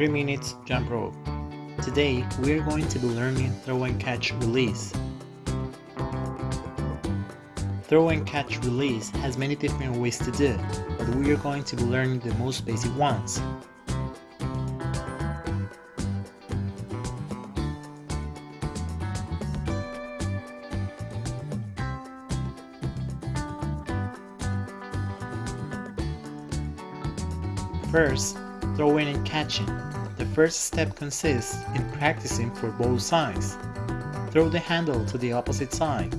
3 minutes jump rope. Today we are going to be learning throw and catch release. Throw and catch release has many different ways to do, but we are going to be learning the most basic ones. First, throwing and catching. The first step consists in practicing for both sides. Throw the handle to the opposite side.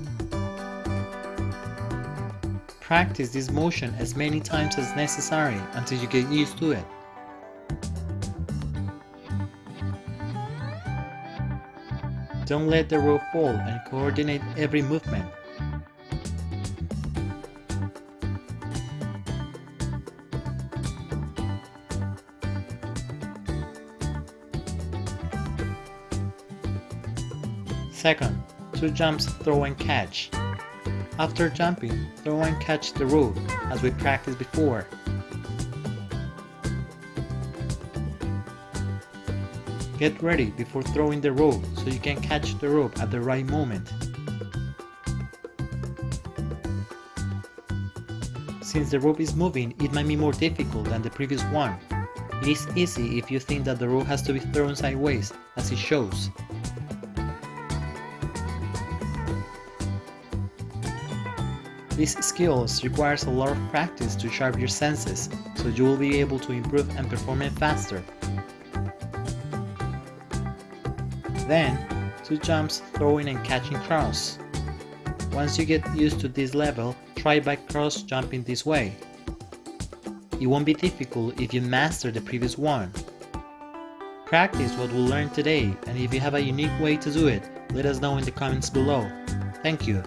Practice this motion as many times as necessary until you get used to it. Don't let the rope fall and coordinate every movement. Second, two jumps throw and catch. After jumping, throw and catch the rope as we practiced before. Get ready before throwing the rope so you can catch the rope at the right moment. Since the rope is moving, it might be more difficult than the previous one. It is easy if you think that the rope has to be thrown sideways, as it shows. These skills requires a lot of practice to sharpen your senses, so you will be able to improve and perform it faster. Then, two jumps throwing and catching cross. Once you get used to this level, try by cross jumping this way. It won't be difficult if you master the previous one. Practice what we learned today, and if you have a unique way to do it, let us know in the comments below. Thank you.